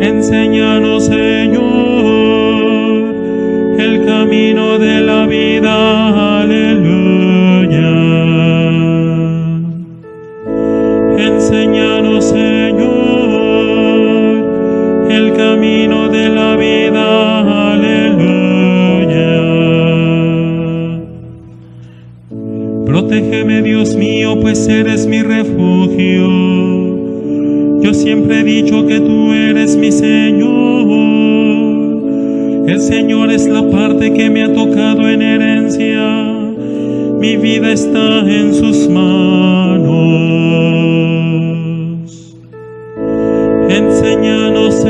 Enséñanos, Señor, el camino de la vida. Aleluya. Enséñanos, Señor, el camino de la vida. Aleluya. Protégeme, Dios mío, pues eres mi refugio. Yo siempre he dicho que tú eres mi Señor. El Señor es la parte que me ha tocado en herencia. Mi vida está en sus manos. Enséñanos,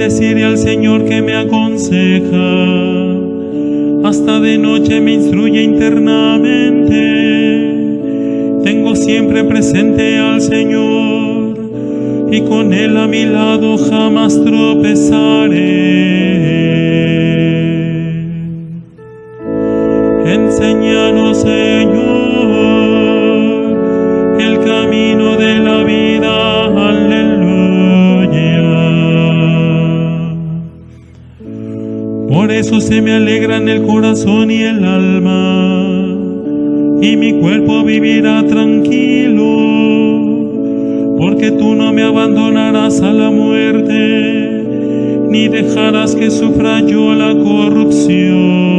Bendeciré al Señor que me aconseja. Hasta de noche me instruye internamente. Tengo siempre presente al Señor y con Él a mi lado jamás tropezaré. Enséñanos, Señor, Por eso se me alegran el corazón y el alma, y mi cuerpo vivirá tranquilo, porque tú no me abandonarás a la muerte, ni dejarás que sufra yo la corrupción.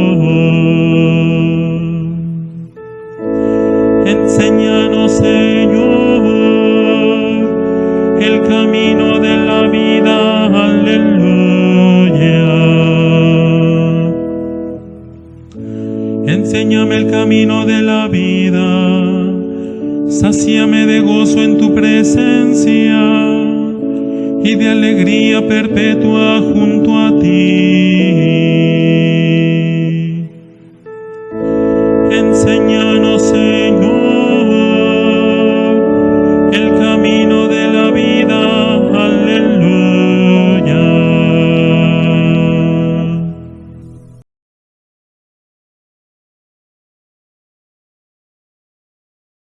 Enséñame el camino de la vida. Sacíame de gozo en tu presencia y de alegría perpetua junto a ti.